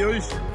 de.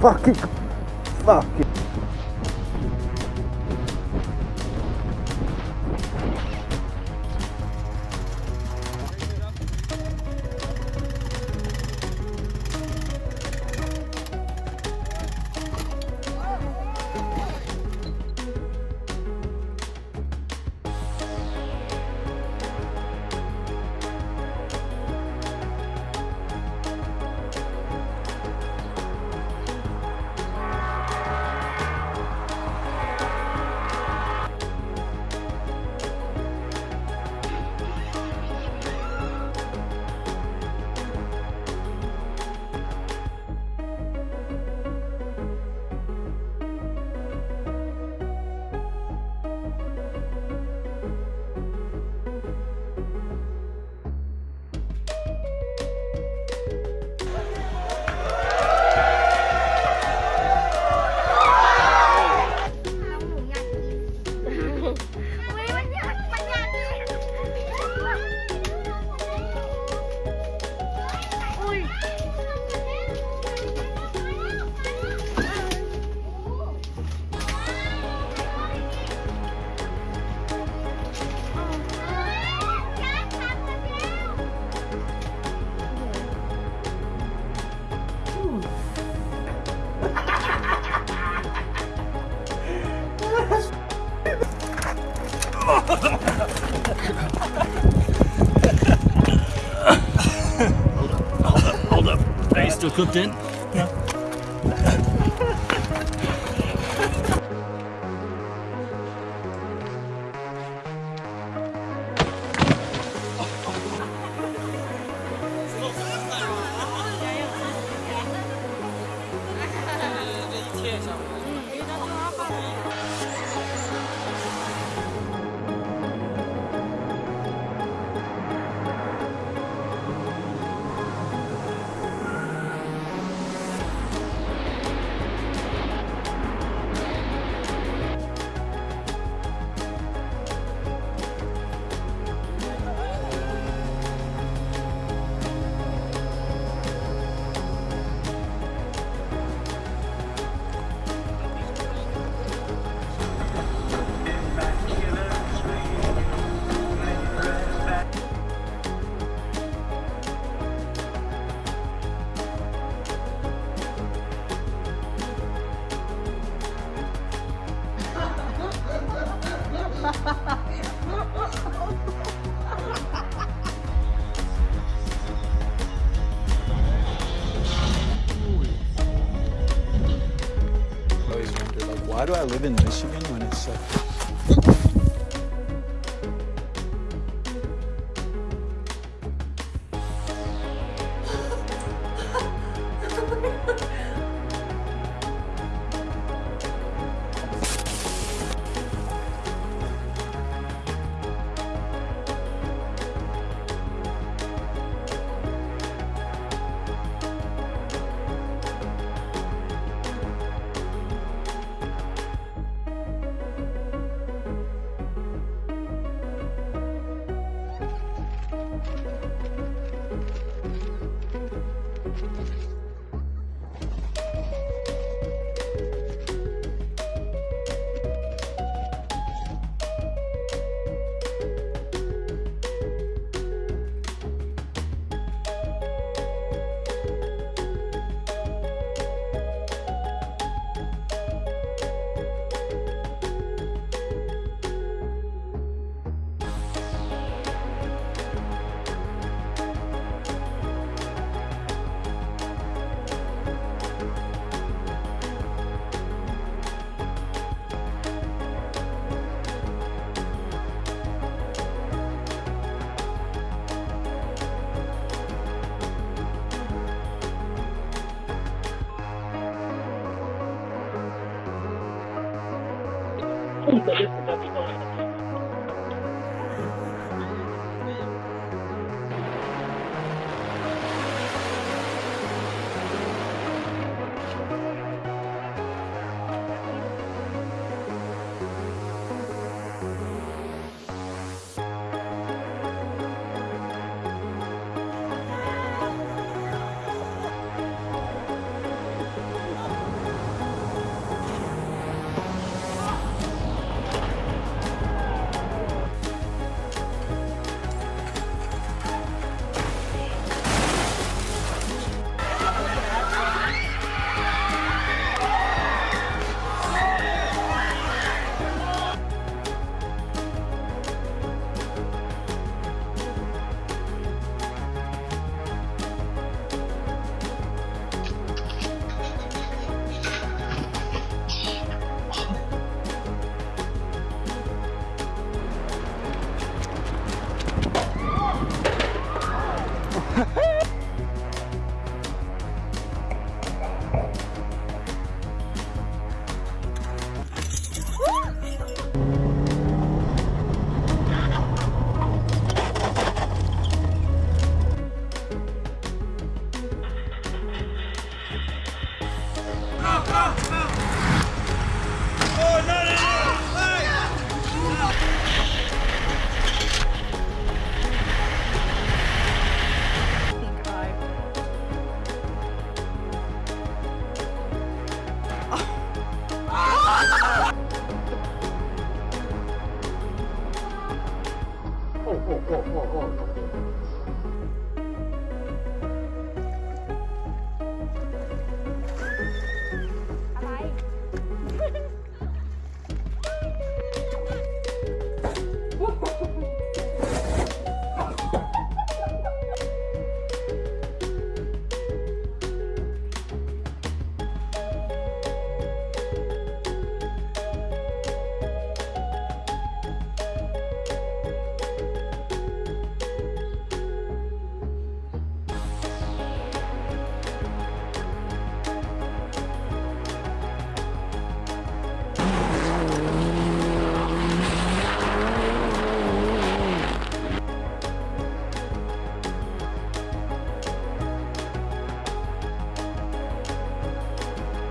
Fuck. Fuck. Hold up. hold up. Are you still cooked in? why do I live in Michigan when it's so. 本とよく書きました。